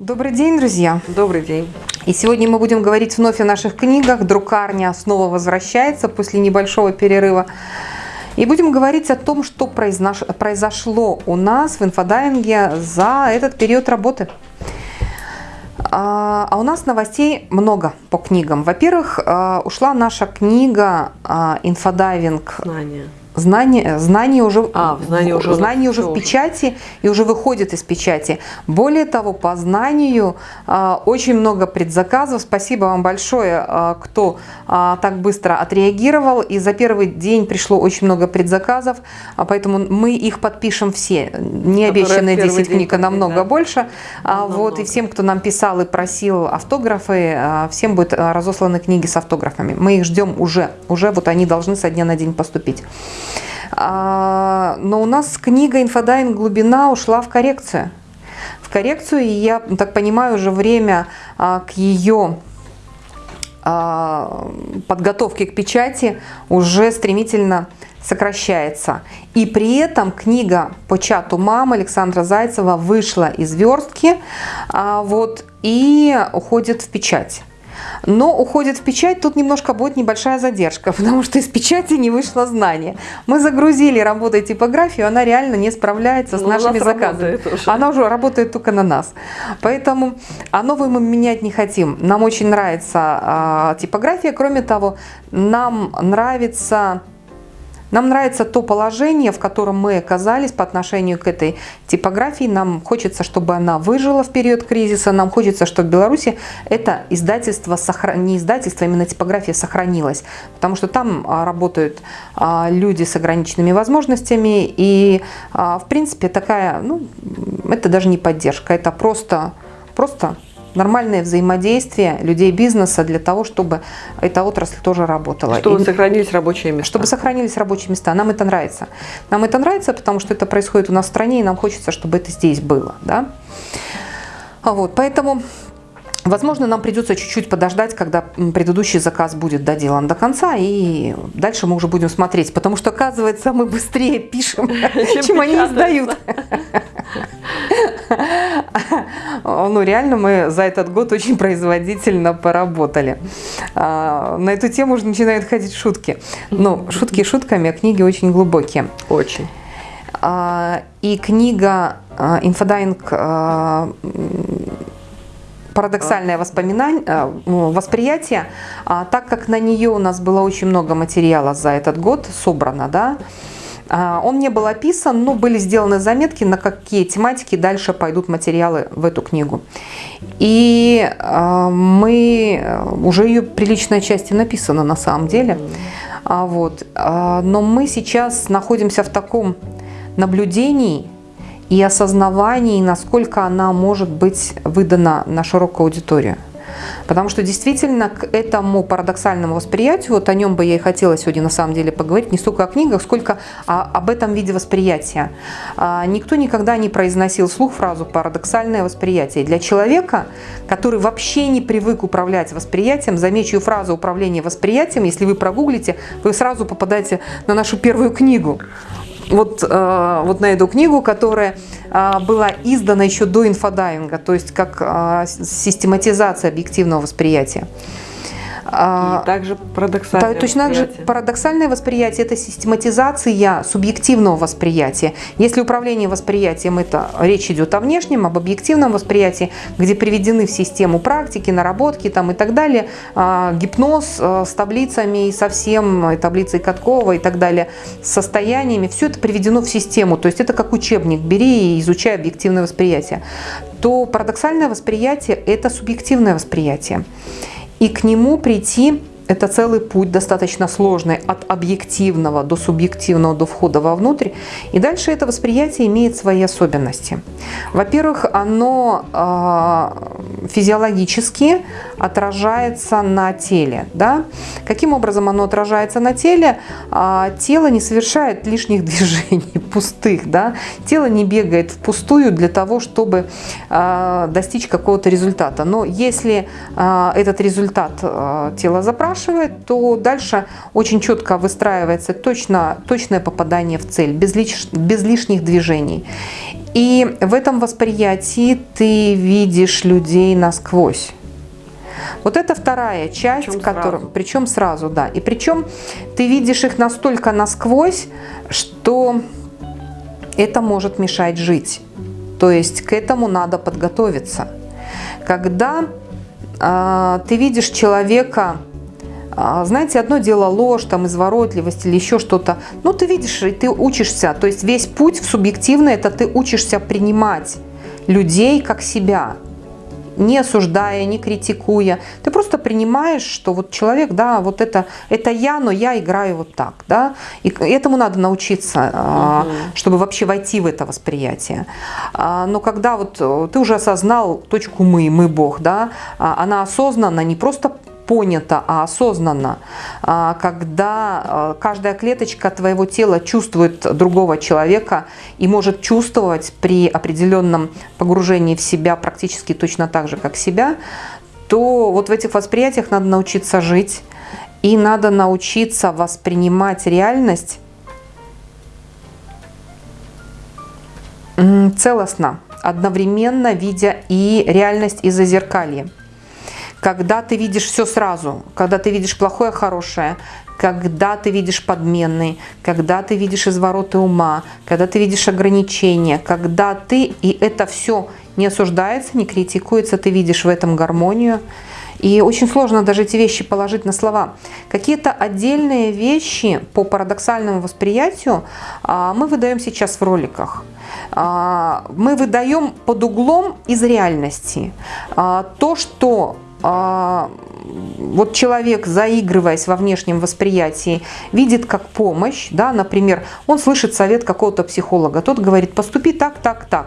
Добрый день, друзья! Добрый день! И сегодня мы будем говорить вновь о наших книгах. Друкарня снова возвращается после небольшого перерыва. И будем говорить о том, что произошло у нас в инфодайвинге за этот период работы. А, а у нас новостей много по книгам. Во-первых, а, ушла наша книга а, «Инфодайвинг». Знания знание, знание уже, а, знание уже, знание уже в печати и уже выходит из печати. Более того, по знанию а, очень много предзаказов. Спасибо вам большое, а, кто а, так быстро отреагировал. И за первый день пришло очень много предзаказов, а, поэтому мы их подпишем все. Не обещанные 10 книг, а намного да. больше. А, вот, и всем, кто нам писал и просил автографы, а, всем будут разосланы книги с автографами. Мы их ждем уже. Уже вот они должны со дня на день поступить. А, но у нас книга «Инфодайн. Глубина» ушла в коррекцию. В коррекцию, и я так понимаю, уже время а, к ее а, подготовке к печати уже стремительно сокращается. И при этом книга по чату мамы Александра Зайцева вышла из верстки вот, и уходит в печать но уходит в печать, тут немножко будет небольшая задержка, потому что из печати не вышло знание. Мы загрузили работой типографию, она реально не справляется с но ну, нашими заказами. Уже. Она уже работает только на нас. Поэтому, а новую мы менять не хотим. Нам очень нравится а, типография, кроме того, нам нравится нам нравится то положение, в котором мы оказались по отношению к этой типографии. Нам хочется, чтобы она выжила в период кризиса. Нам хочется, чтобы в Беларуси это издательство, не издательство, а именно типография сохранилась. Потому что там а, работают а, люди с ограниченными возможностями. И, в принципе, такая, ну, это даже не поддержка, это просто, просто нормальное взаимодействие людей бизнеса для того, чтобы эта отрасль тоже работала. Чтобы и, сохранились рабочие места. Чтобы сохранились рабочие места. Нам это нравится. Нам это нравится, потому что это происходит у нас в стране, и нам хочется, чтобы это здесь было. Да? Вот, поэтому Возможно, нам придется чуть-чуть подождать, когда предыдущий заказ будет доделан до конца, и дальше мы уже будем смотреть, потому что, оказывается, мы быстрее пишем, чем они издают. Ну, реально мы за этот год очень производительно поработали. А, на эту тему уже начинают ходить шутки. Ну, шутки шутками, а книги очень глубокие. Очень. А, и книга «Инфодайвинг» парадоксальное воспоминание, э, восприятие, а, так как на нее у нас было очень много материала за этот год собрано, да, а, он не был описан, но были сделаны заметки, на какие тематики дальше пойдут материалы в эту книгу. И а, мы, э, уже ее приличная часть написана на самом деле, вот. но мы сейчас находимся в таком наблюдении, и осознавании, насколько она может быть выдана на широкую аудиторию. Потому что действительно к этому парадоксальному восприятию, вот о нем бы я и хотела сегодня на самом деле поговорить, не столько о книгах, сколько о, об этом виде восприятия. А, никто никогда не произносил слух фразу «парадоксальное восприятие». Для человека, который вообще не привык управлять восприятием, замечу фразу «управление восприятием», если вы прогуглите, вы сразу попадаете на нашу первую книгу вот, э, вот на эту книгу, которая э, была издана еще до инфодайвинга, то есть как э, систематизация объективного восприятия. А, и также парадоксальное Точно так же парадоксальное восприятие – это систематизация субъективного восприятия. Если управление восприятием – это речь идет о внешнем, об объективном восприятии, где приведены в систему практики, наработки там, и так далее, а, гипноз а, с таблицами и со всем, таблицей Каткова и так далее, с состояниями, все это приведено в систему. То есть это как учебник, бери и изучай объективное восприятие. То парадоксальное восприятие – это субъективное восприятие и к нему прийти это целый путь, достаточно сложный, от объективного до субъективного, до входа вовнутрь. И дальше это восприятие имеет свои особенности. Во-первых, оно э, физиологически отражается на теле. Да? Каким образом оно отражается на теле? Э, тело не совершает лишних движений, пустых. Да? Тело не бегает впустую для того, чтобы э, достичь какого-то результата. Но если э, этот результат э, тело запрашивает, то дальше очень четко выстраивается точно, точное попадание в цель, без, лиш, без лишних движений. И в этом восприятии ты видишь людей насквозь. Вот это вторая часть, причем которая, сразу. причем сразу, да. И причем ты видишь их настолько насквозь, что это может мешать жить. То есть к этому надо подготовиться. Когда э, ты видишь человека, знаете, одно дело ложь, там, изворотливость или еще что-то, ну ты видишь, и ты учишься, то есть весь путь в субъективный, это ты учишься принимать людей как себя не осуждая, не критикуя. Ты просто принимаешь, что вот человек, да, вот это, это я, но я играю вот так, да. И этому надо научиться, угу. чтобы вообще войти в это восприятие. А, но когда вот э, ты уже осознал точку «мы», «мы Бог», да, а, она осознанно, не просто понято, а осознанно, а, когда а, каждая клеточка твоего тела чувствует другого человека и может чувствовать при определенном погружении в себя практически точно так же, как себя, то вот в этих восприятиях надо научиться жить и надо научиться воспринимать реальность целостно, одновременно видя и реальность и зазеркалье когда ты видишь все сразу, когда ты видишь плохое, хорошее, когда ты видишь подменный, когда ты видишь извороты ума, когда ты видишь ограничения, когда ты, и это все не осуждается, не критикуется, ты видишь в этом гармонию. И очень сложно даже эти вещи положить на слова. Какие-то отдельные вещи по парадоксальному восприятию а, мы выдаем сейчас в роликах. А, мы выдаем под углом из реальности. А, то, что вот человек, заигрываясь во внешнем восприятии, видит как помощь, да, например, он слышит совет какого-то психолога, тот говорит, поступи так, так, так.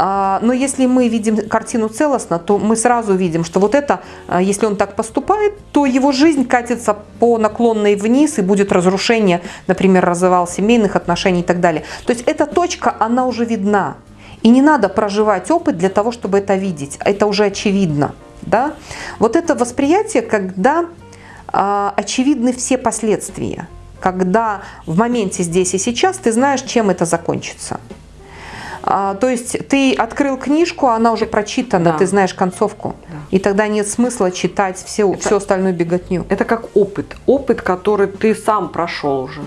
А, но если мы видим картину целостно, то мы сразу видим, что вот это, а, если он так поступает, то его жизнь катится по наклонной вниз и будет разрушение, например, развал семейных отношений и так далее. То есть эта точка, она уже видна. И не надо проживать опыт для того, чтобы это видеть. Это уже очевидно. Да? Вот это восприятие, когда а, очевидны все последствия, когда в моменте здесь и сейчас ты знаешь, чем это закончится. А, то есть ты открыл книжку, она уже прочитана, да. ты знаешь концовку. Да. И тогда нет смысла читать все, это, всю остальную беготню. Это как опыт. Опыт, который ты сам прошел уже.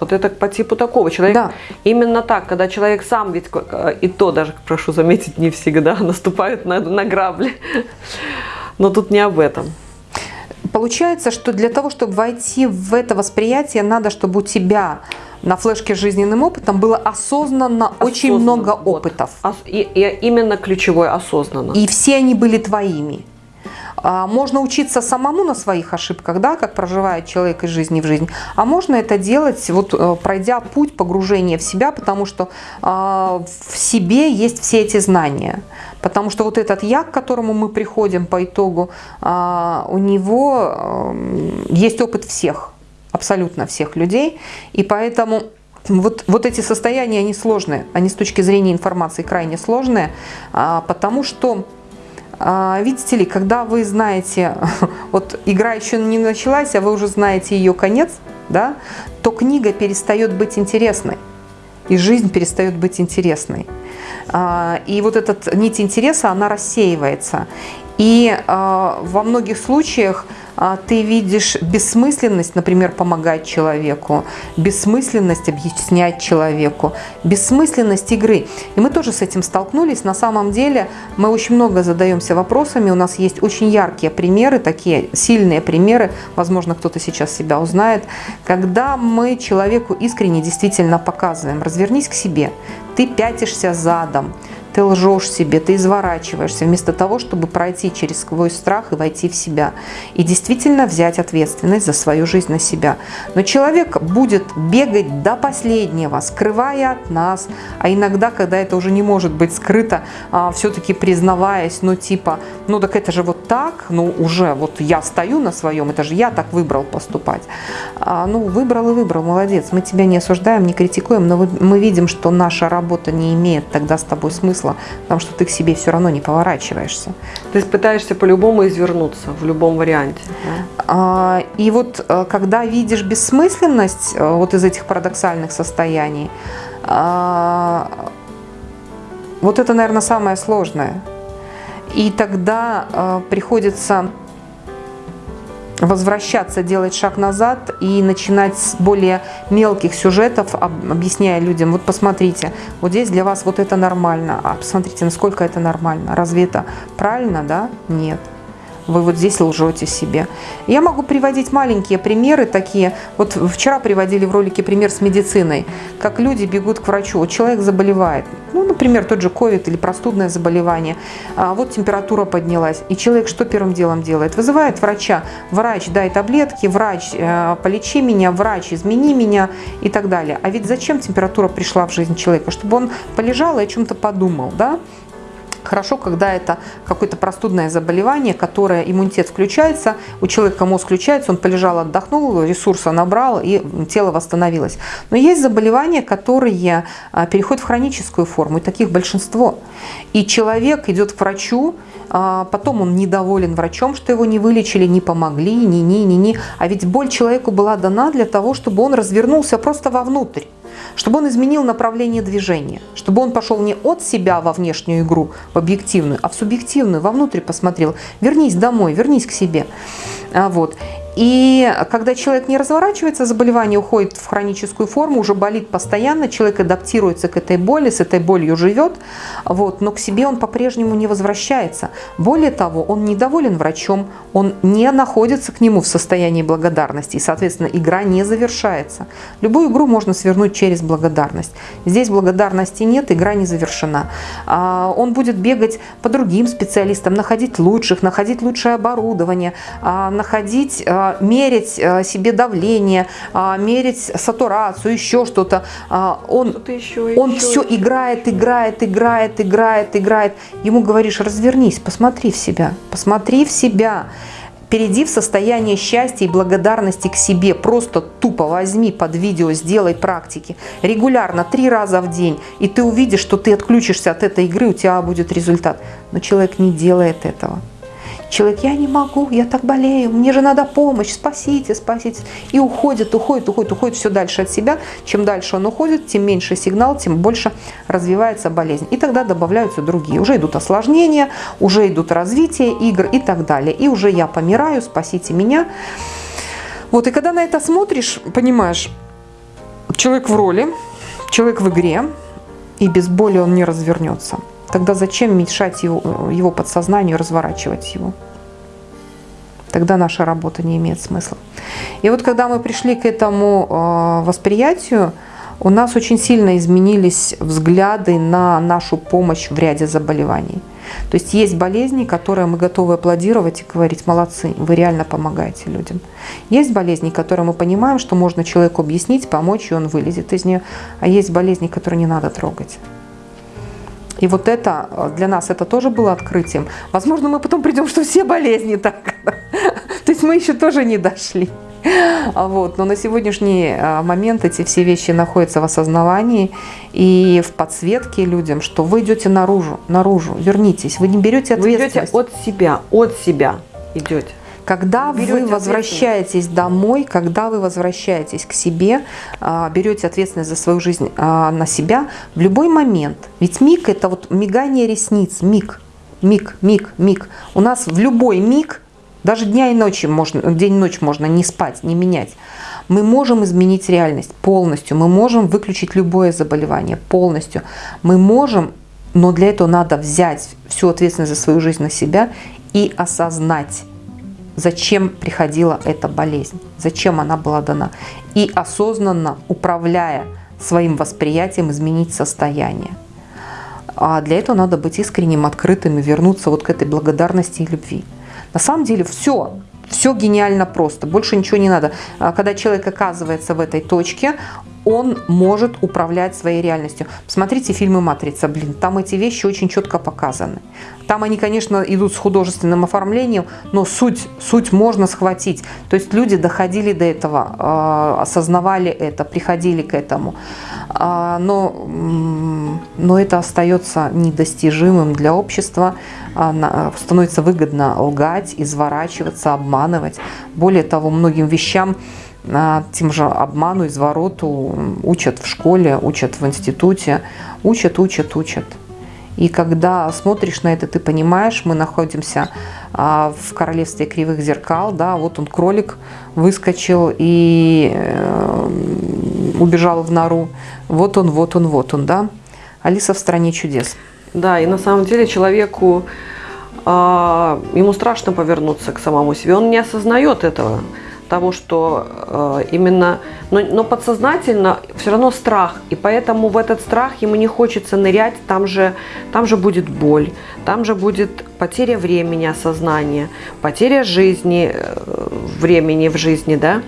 Вот это по типу такого. Человек да. именно так, когда человек сам, ведь и то даже, прошу заметить, не всегда наступает на, на грабли. Но тут не об этом. Получается, что для того, чтобы войти в это восприятие, надо, чтобы у тебя на флешке с жизненным опытом было осознанно, осознанно очень много опытов. Вот. И, и именно ключевое осознанно. И все они были твоими. А, можно учиться самому на своих ошибках, да, как проживает человек из жизни в жизнь, а можно это делать, вот э, пройдя путь погружения в себя, потому что а, в себе есть все эти знания. Потому что вот этот я, к которому мы приходим по итогу, а, у него эм, есть опыт всех, абсолютно всех людей, и поэтому вот, вот эти состояния, они сложные, они с точки зрения информации крайне сложные, потому что видите ли, когда вы знаете, вот игра еще не началась, а вы уже знаете ее конец, да, то книга перестает быть интересной, и жизнь перестает быть интересной. А, и вот эта нить интереса, она рассеивается. И а, во многих случаях а, ты видишь бессмысленность, например, помогать человеку, бессмысленность объяснять человеку, бессмысленность игры. И мы тоже с этим столкнулись. На самом деле мы очень много задаемся вопросами. У нас есть очень яркие примеры, такие сильные примеры, возможно, кто-то сейчас себя узнает, когда мы человеку искренне действительно показываем, развернись к себе, ты пятишься задом, ты лжешь себе, ты изворачиваешься, вместо того, чтобы пройти через свой страх и войти в себя. И действительно взять ответственность за свою жизнь на себя. Но человек будет бегать до последнего, скрывая от нас, а иногда, когда это уже не может быть скрыто, а, все-таки признаваясь, ну типа, ну так это же вот так, ну уже вот я стою на своем, это же я так выбрал поступать. А, ну выбрал и выбрал, молодец, мы тебя не осуждаем, не критикуем, но мы видим, что наша работа не имеет тогда с тобой смысла смысла, потому что ты к себе все равно не поворачиваешься. То есть пытаешься по-любому извернуться в любом варианте. Да? А, и вот э, когда видишь бессмысленность э, вот из этих парадоксальных состояний, а, Вот это, наверное, самое сложное. И тогда э, приходится возвращаться, делать шаг назад и начинать с более мелких сюжетов, объясняя людям, вот посмотрите, вот здесь для вас вот это нормально, а посмотрите, насколько это нормально. Разве это правильно, да? Нет вы вот здесь лжете себе. Я могу приводить маленькие примеры такие. Вот вчера приводили в ролике пример с медициной, как люди бегут к врачу. Вот человек заболевает, ну, например, тот же ковид или простудное заболевание. А вот температура поднялась. И человек что первым делом делает? Вызывает врача. Врач, дай таблетки, врач, э, полечи меня, врач, измени меня и так далее. А ведь зачем температура пришла в жизнь человека? Чтобы он полежал и о чем-то подумал, да? Хорошо, когда это какое-то простудное заболевание, которое иммунитет включается, у человека мозг включается, он полежал, отдохнул, ресурса набрал и тело восстановилось. Но есть заболевания, которые а, переходят в хроническую форму, и таких большинство. И человек идет к врачу, а, потом он недоволен врачом, что его не вылечили, не помогли, ни-ни-ни-ни. А ведь боль человеку была дана для того, чтобы он развернулся просто вовнутрь чтобы он изменил направление движения, чтобы он пошел не от себя во внешнюю игру, в объективную, а в субъективную, вовнутрь посмотрел. Вернись домой, вернись к себе. А, вот. И когда человек не разворачивается, заболевание уходит в хроническую форму, уже болит постоянно, человек адаптируется к этой боли, с этой болью живет, вот, но к себе он по-прежнему не возвращается. Более того, он недоволен врачом, он не находится к нему в состоянии благодарности, и, соответственно, игра не завершается. Любую игру можно свернуть через благодарность. Здесь благодарности нет, игра не завершена. А, он будет бегать по другим специалистам, находить лучших, находить лучшее оборудование, а, находить а, мерить э, себе давление, а, мерить сатурацию, еще что-то. Он, что еще, он еще, все еще. играет, играет, играет, играет, играет. Ему говоришь, развернись, посмотри в себя, посмотри в себя. Перейди в состояние счастья и благодарности к себе. Просто тупо возьми под видео, сделай практики. Регулярно, три раза в день. И ты увидишь, что ты отключишься от этой игры, у тебя будет результат. Но человек не делает этого. Человек, я не могу, я так болею, мне же надо помощь, спасите, спасите. И уходит, уходит, уходит, уходит все дальше от себя. Чем дальше он уходит, тем меньше сигнал, тем больше развивается болезнь. И тогда добавляются другие. Уже идут осложнения, уже идут развитие игр и так далее. И уже я помираю, спасите меня. Вот, и когда на это смотришь, понимаешь, человек в роли, человек в игре, и без боли он не развернется. Тогда зачем мешать его, его подсознанию разворачивать его? Тогда наша работа не имеет смысла. И вот когда мы пришли к этому э, восприятию, у нас очень сильно изменились взгляды на нашу помощь в ряде заболеваний. То есть есть болезни, которые мы готовы аплодировать и говорить, молодцы, вы реально помогаете людям. Есть болезни, которые мы понимаем, что можно человеку объяснить, помочь, и он вылезет из нее. А есть болезни, которые не надо трогать. И вот это э, для нас это тоже было открытием. Возможно, мы потом придем, что все болезни так. То есть мы еще тоже не дошли. А вот. Но на сегодняшний э, момент эти все вещи находятся в осознавании и в подсветке людям, что вы идете наружу, наружу, вернитесь, вы не берете ответственность. Вы идете от себя, от себя идете. Когда вы возвращаетесь домой, когда вы возвращаетесь к себе, а, берете ответственность за свою жизнь а, на себя, в любой момент, ведь миг – это вот мигание ресниц, миг, миг, миг, миг. У нас в любой миг, даже дня и ночи можно, день и ночь можно не спать, не менять. Мы можем изменить реальность полностью, мы можем выключить любое заболевание полностью. Мы можем, но для этого надо взять всю ответственность за свою жизнь на себя и осознать, зачем приходила эта болезнь, зачем она была дана. И осознанно, управляя своим восприятием, изменить состояние. А для этого надо быть искренним, открытым и вернуться вот к этой благодарности и любви. На самом деле все, все гениально просто, больше ничего не надо. А когда человек оказывается в этой точке, он может управлять своей реальностью. Посмотрите фильмы «Матрица», блин, там эти вещи очень четко показаны. Там они, конечно, идут с художественным оформлением, но суть, суть можно схватить. То есть люди доходили до этого, э, осознавали это, приходили к этому. Э, но, но это остается недостижимым для общества. Э, становится выгодно лгать, изворачиваться, обманывать. Более того, многим вещам тем же обману, извороту учат в школе, учат в институте, учат, учат, учат. И когда смотришь на это, ты понимаешь, мы находимся а, в королевстве кривых зеркал, да, вот он кролик выскочил и э, убежал в нору, вот он, вот он, вот он, да. Алиса в стране чудес. Да, и на самом деле человеку, э, ему страшно повернуться к самому себе, он не осознает этого того, что э, именно, но, но подсознательно все равно страх, и поэтому в этот страх ему не хочется нырять, там же, там же будет боль, там же будет потеря времени, осознания, потеря жизни, э, времени в жизни, да,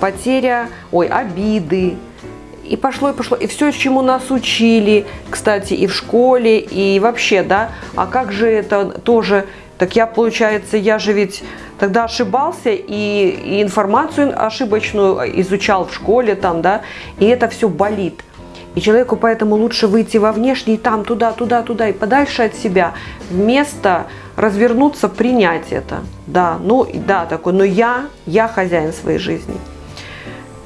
потеря, ой, обиды, и пошло, и пошло. И все, чему нас учили, кстати, и в школе, и вообще, да, а как же это тоже, так я, получается, я же ведь тогда ошибался и, информацию ошибочную изучал в школе там, да, и это все болит. И человеку поэтому лучше выйти во внешний, там, туда, туда, туда и подальше от себя, вместо развернуться, принять это. Да, ну, да, такой, но я, я хозяин своей жизни.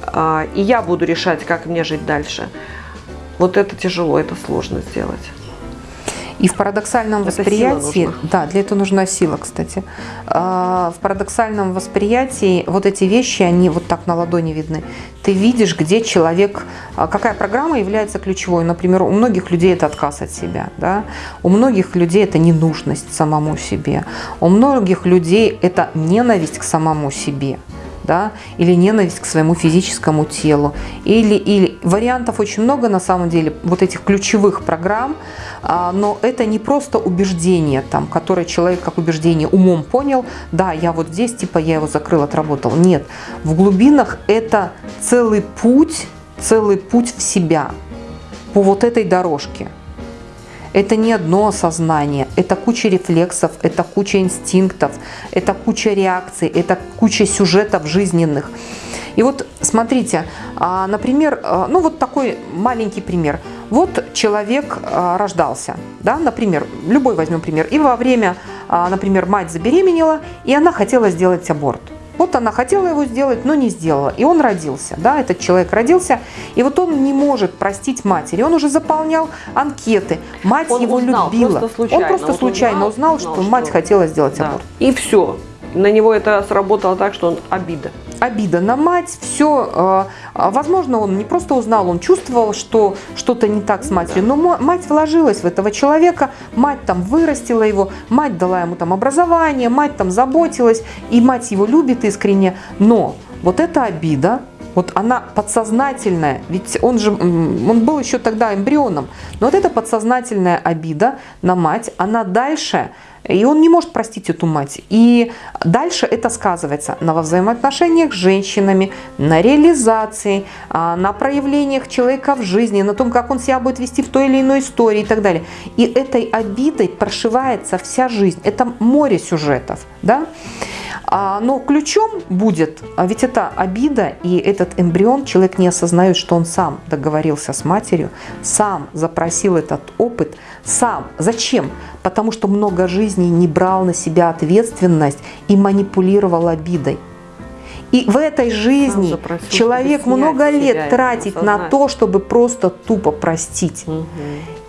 А, и я буду решать, как мне жить дальше. Вот это тяжело, это сложно сделать. И в парадоксальном это восприятии, да, для этого нужна сила, кстати. А, в парадоксальном восприятии вот эти вещи, они вот так на ладони видны. Ты видишь, где человек, а, какая программа является ключевой. Например, у многих людей это отказ от себя, да? у многих людей это ненужность самому себе, у многих людей это ненависть к самому себе да, или ненависть к своему физическому телу, или, или вариантов очень много на самом деле, вот этих ключевых программ, а, но это не просто убеждение, там, которое человек как убеждение умом понял, да, я вот здесь, типа я его закрыл, отработал. Нет, в глубинах это целый путь, целый путь в себя по вот этой дорожке. Это не одно осознание, это куча рефлексов, это куча инстинктов, это куча реакций, это куча сюжетов жизненных. И вот смотрите, а, например, а, ну вот такой маленький пример. Вот человек а, рождался, да, например, любой возьмем пример, и во время, например, мать забеременела, и она хотела сделать аборт. Вот она хотела его сделать, но не сделала. И он родился, да, этот человек родился. И вот он не может простить матери. Он уже заполнял анкеты. Мать он его узнал, любила. Просто случайно. Он просто вот случайно узнал, узнал, что, что мать хотела сделать да. аборт. И все. На него это сработало так, что он обида обида на мать, все, э, а, возможно, он не просто узнал, он чувствовал, что что-то не так с матерью, но мать вложилась в этого человека, мать там вырастила его, мать дала ему там образование, мать там заботилась, и мать его любит искренне, но вот эта обида, вот она подсознательная, ведь он же он был еще тогда эмбрионом, но вот эта подсознательная обида на мать, она дальше и он не может простить эту мать. И дальше это сказывается на взаимоотношениях с женщинами, на реализации, а, на проявлениях человека в жизни, на том, как он себя будет вести в той или иной истории и так далее. И этой обидой прошивается вся жизнь. Это море сюжетов. Да? А, но ключом будет, а ведь это обида, и этот эмбрион, человек не осознает, что он сам договорился с матерью, сам запросил этот опыт, сам. Зачем? Потому что много жизней не брал на себя ответственность и манипулировал обидой. И в этой жизни человек много лет тратит на то, чтобы просто тупо простить. Угу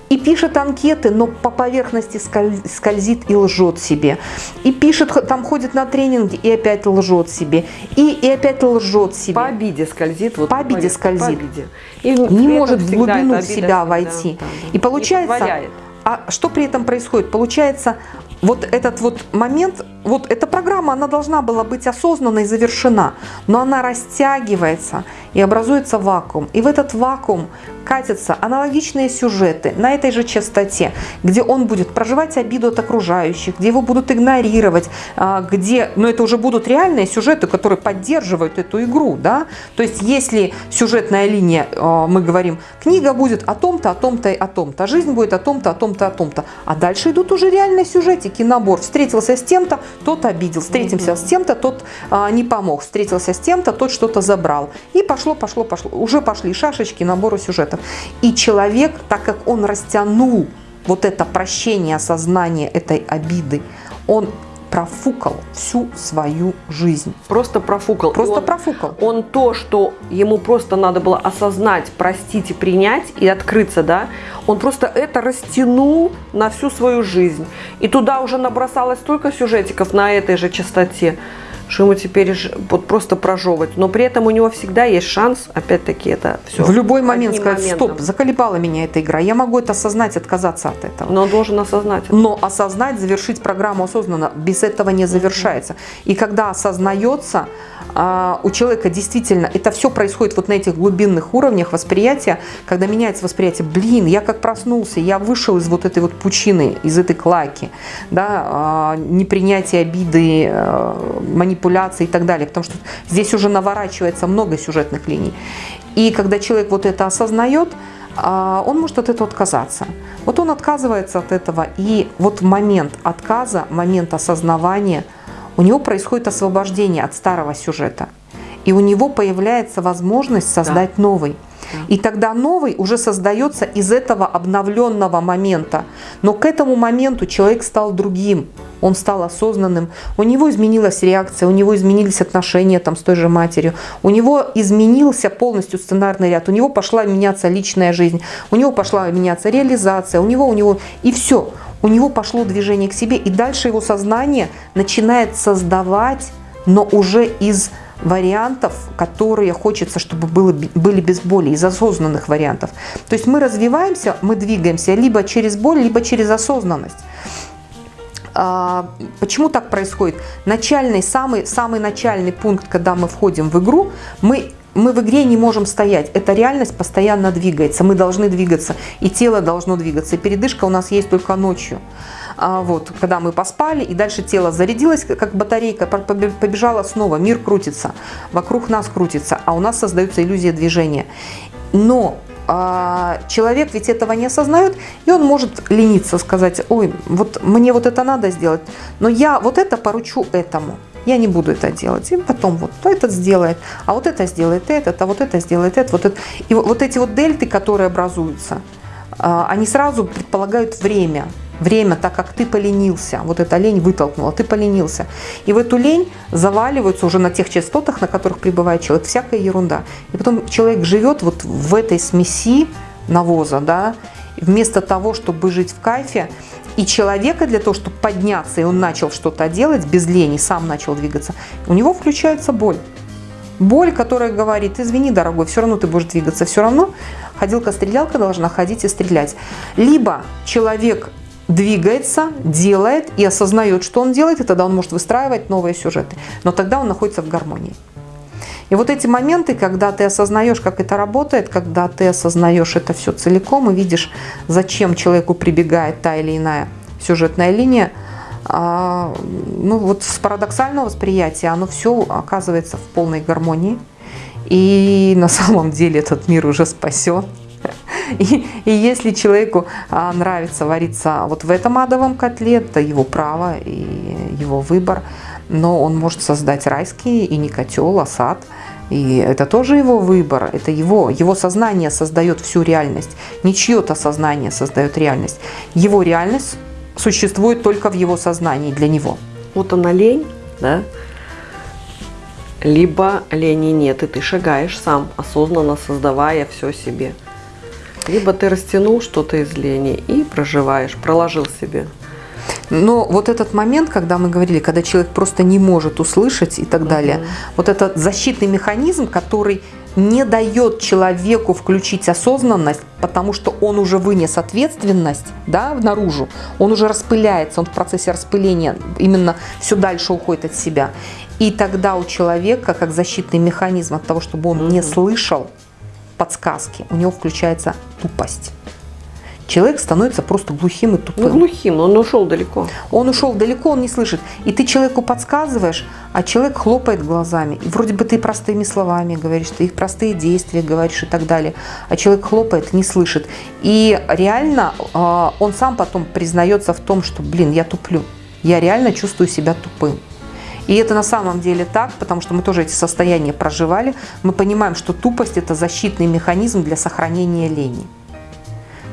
и пишет анкеты, но по поверхности скользит и лжет себе. И пишет, там ходит на тренинги и опять лжет себе. И, и опять лжет себе. По обиде скользит. Вот по обиде скользит. По обиде. И не может в глубину в себя войти. Да, да, и получается, и а что при этом происходит? Получается, вот этот вот момент, вот эта программа, она должна была быть осознанно и завершена, но она растягивается и образуется вакуум. И в этот вакуум катятся аналогичные сюжеты на этой же частоте, где он будет проживать обиду от окружающих, где его будут игнорировать, а, где, но это уже будут реальные сюжеты, которые поддерживают эту игру, да, то есть если сюжетная линия, а, мы говорим, книга будет о том-то, о том-то и о том-то, жизнь будет о том-то, о том-то, о том-то, а дальше идут уже реальные сюжетики, набор, встретился с тем-то, тот обидел, встретимся угу. с тем-то, тот а, не помог, встретился с тем-то, тот что-то забрал, и пошло, пошло, пошло, уже пошли шашечки набора сюжетов. И человек, так как он растянул вот это прощение, осознание этой обиды, он профукал всю свою жизнь. Просто профукал. Просто он, профукал. Он то, что ему просто надо было осознать, простить и принять, и открыться, да, он просто это растянул на всю свою жизнь. И туда уже набросалось столько сюжетиков на этой же частоте, что ему теперь вот просто прожевывать. Но при этом у него всегда есть шанс, опять-таки, это все. В любой момент сказать, моментом. стоп, заколебала меня эта игра, я могу это осознать, отказаться от этого. Но он должен осознать. Это. Но осознать, завершить программу осознанно, без этого не завершается. И когда осознается, у человека действительно это все происходит вот на этих глубинных уровнях восприятия, когда меняется восприятие, блин, я как проснулся, я вышел из вот этой вот пучины, из этой клаки, да, а, непринятие обиды, а, манипуляции и так далее, потому что здесь уже наворачивается много сюжетных линий. И когда человек вот это осознает, он может от этого отказаться. Вот он отказывается от этого, и вот момент отказа, момент осознавания – у него происходит освобождение от старого сюжета. И у него появляется возможность создать да. новый. И тогда новый уже создается из этого обновленного момента. Но к этому моменту человек стал другим, он стал осознанным, у него изменилась реакция, у него изменились отношения там, с той же матерью, у него изменился полностью сценарный ряд, у него пошла меняться личная жизнь, у него пошла меняться реализация, у него, у него, и все у него пошло движение к себе, и дальше его сознание начинает создавать, но уже из вариантов, которые хочется, чтобы было, были без боли, из осознанных вариантов. То есть мы развиваемся, мы двигаемся либо через боль, либо через осознанность. А, почему так происходит? Начальный, самый, самый начальный пункт, когда мы входим в игру, мы мы в игре не можем стоять. Эта реальность постоянно двигается. Мы должны двигаться. И тело должно двигаться. И передышка у нас есть только ночью. А вот, когда мы поспали, и дальше тело зарядилось, как батарейка, побежала снова. Мир крутится. Вокруг нас крутится. А у нас создается иллюзия движения. Но а, человек ведь этого не осознает, и он может лениться, сказать, ой, вот мне вот это надо сделать, но я вот это поручу этому я не буду это делать. И потом вот этот сделает, а вот это сделает этот, а вот это сделает это, вот это. И вот эти вот дельты, которые образуются, а, они сразу предполагают время. Время, так как ты поленился, вот эта лень вытолкнула, ты поленился. И в эту лень заваливаются уже на тех частотах, на которых пребывает человек, всякая ерунда. И потом человек живет вот в этой смеси навоза, да, вместо того, чтобы жить в кайфе, и человека для того, чтобы подняться, и он начал что-то делать без лени, сам начал двигаться, у него включается боль. Боль, которая говорит, извини, дорогой, все равно ты будешь двигаться, все равно ходилка-стрелялка должна ходить и стрелять. Либо человек двигается, делает и осознает, что он делает, и тогда он может выстраивать новые сюжеты. Но тогда он находится в гармонии. И вот эти моменты, когда ты осознаешь, как это работает, когда ты осознаешь это все целиком и видишь, зачем человеку прибегает та или иная сюжетная линия, а, ну вот с парадоксального восприятия оно все оказывается в полной гармонии. И на самом деле этот мир уже спасен. И, и если человеку а, нравится вариться вот в этом адовом котле, это его право и его выбор но он может создать райский и не котел, а сад. И это тоже его выбор, это его, его сознание создает всю реальность, не чье-то сознание создает реальность. Его реальность существует только в его сознании, для него. Вот она лень, да? Либо лени нет, и ты шагаешь сам, осознанно создавая все себе. Либо ты растянул что-то из лени и проживаешь, проложил себе. Но вот этот момент, когда мы говорили, когда человек просто не может услышать и так угу. далее, вот этот защитный механизм, который не дает человеку включить осознанность, потому что он уже вынес ответственность да, наружу, он уже распыляется, он в процессе распыления именно все дальше уходит от себя. И тогда у человека, как защитный механизм от того, чтобы он не слышал подсказки, у него включается тупость человек становится просто глухим и тупым. Ну, глухим, он ушел далеко. Он ушел далеко, он не слышит. И ты человеку подсказываешь, а человек хлопает глазами. И вроде бы ты простыми словами говоришь, ты их простые действия говоришь и так далее. А человек хлопает, не слышит. И реально а, он сам потом признается в том, что, блин, я туплю. Я реально чувствую себя тупым. И это на самом деле так, потому что мы тоже эти состояния проживали. Мы понимаем, что тупость – это защитный механизм для сохранения лени.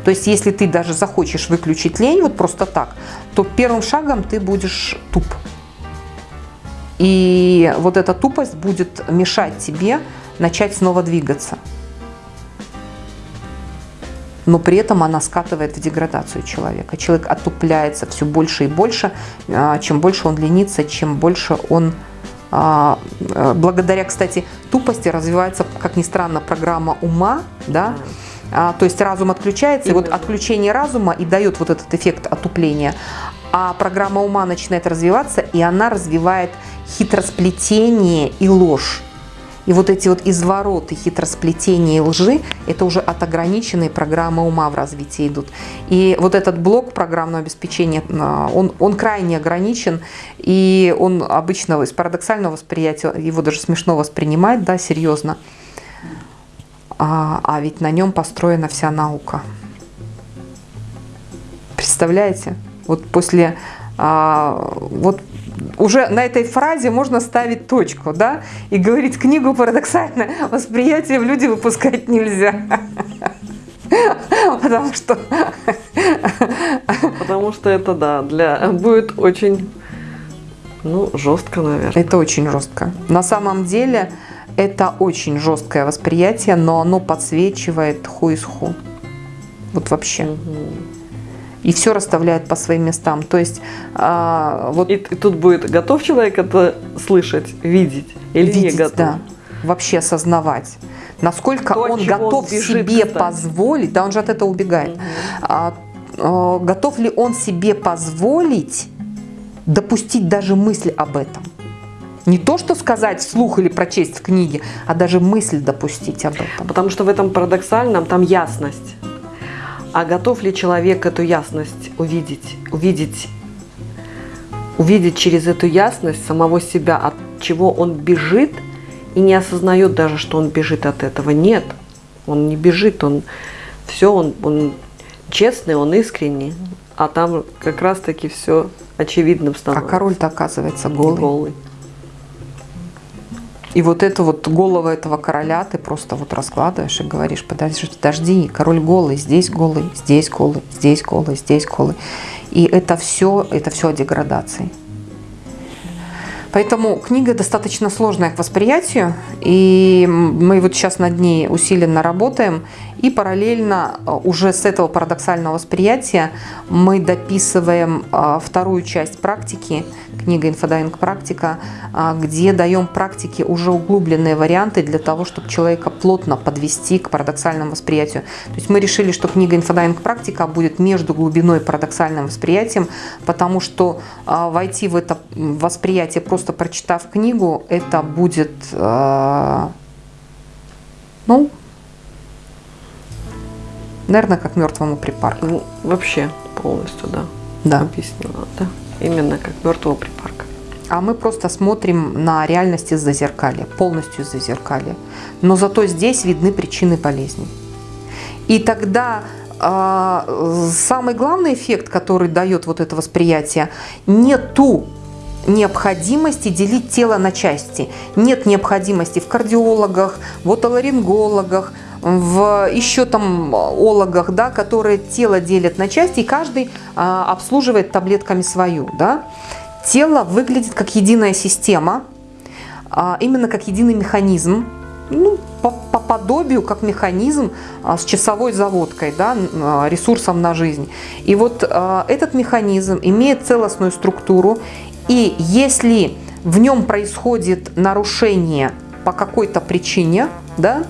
То есть, если ты даже захочешь выключить лень вот просто так, то первым шагом ты будешь туп. И вот эта тупость будет мешать тебе начать снова двигаться. Но при этом она скатывает в деградацию человека. Человек отупляется все больше и больше. А, чем больше он ленится, чем больше он а, э, благодаря, кстати, тупости развивается, как ни странно, программа ума, да, а, то есть разум отключается, и вот отключение разума и дает вот этот эффект отупления, а программа ума начинает развиваться, и она развивает хитросплетение и ложь. И вот эти вот извороты, хитросплетения и лжи, это уже от ограниченной программы ума в развитии идут. И вот этот блок программного обеспечения, а, он, он крайне ограничен, и он обычно из парадоксального восприятия, его даже смешно воспринимать, да, серьезно. А, а ведь на нем построена вся наука. Представляете? Вот после а, вот уже на этой фразе можно ставить точку, да, и говорить, книгу парадоксальное восприятие в люди выпускать нельзя. Потому что... Потому что это, да, для будет очень, ну, жестко, наверное. Это очень жестко. На самом деле, это очень жесткое восприятие, но оно подсвечивает ху из ху. Вот вообще. Угу и все расставляет по своим местам. То есть а, вот... И, и тут будет готов человек это слышать, видеть или видеть, не готов? Да, вообще осознавать. Насколько То, он готов бежит, себе кстати. позволить, да он же от этого убегает, угу. а, а, готов ли он себе позволить допустить даже мысль об этом? Не то, что сказать вслух или прочесть в книге, а даже мысль допустить об этом. Потому что в этом парадоксальном там ясность. А готов ли человек эту ясность увидеть? Увидеть, увидеть через эту ясность самого себя, от чего он бежит и не осознает даже, что он бежит от этого. Нет, он не бежит, он все, он, он честный, он искренний, а там как раз-таки все очевидным становится. А король-то оказывается голый. голый. И вот это вот голова этого короля ты просто вот раскладываешь и говоришь, подожди, подожди, король голый, здесь голый, здесь голый, здесь голый, здесь голый. И это все, это все о деградации. Поэтому книга достаточно сложная к восприятию, и мы вот сейчас над ней усиленно работаем, и параллельно э, уже с этого парадоксального восприятия мы дописываем э, вторую часть практики, книга «Инфодайвинг практика», э, где даем практике уже углубленные варианты для того, чтобы человека плотно подвести к парадоксальному восприятию. То есть мы решили, что книга «Инфодайвинг практика» будет между глубиной и парадоксальным восприятием, потому что войти в это восприятие, просто прочитав книгу, это будет, ну, Наверное, как мертвому припарку. Ну, вообще полностью, да. Да. Объяснила, да. Именно как мертвого припарка. А мы просто смотрим на реальность из-за зеркали, полностью из-за зеркали. Но зато здесь видны причины болезни. И тогда э, самый главный эффект, который дает вот это восприятие, не ту необходимости делить тело на части. Нет необходимости в кардиологах, в отоларингологах, в еще там ологах, да, которые тело делят на части, и каждый а, обслуживает таблетками свою. Да. Тело выглядит как единая система, а, именно как единый механизм, ну, по, по подобию, как механизм а, с часовой заводкой, да, а, ресурсом на жизнь. И вот а, этот механизм имеет целостную структуру, и если в нем происходит нарушение по какой-то причине, да,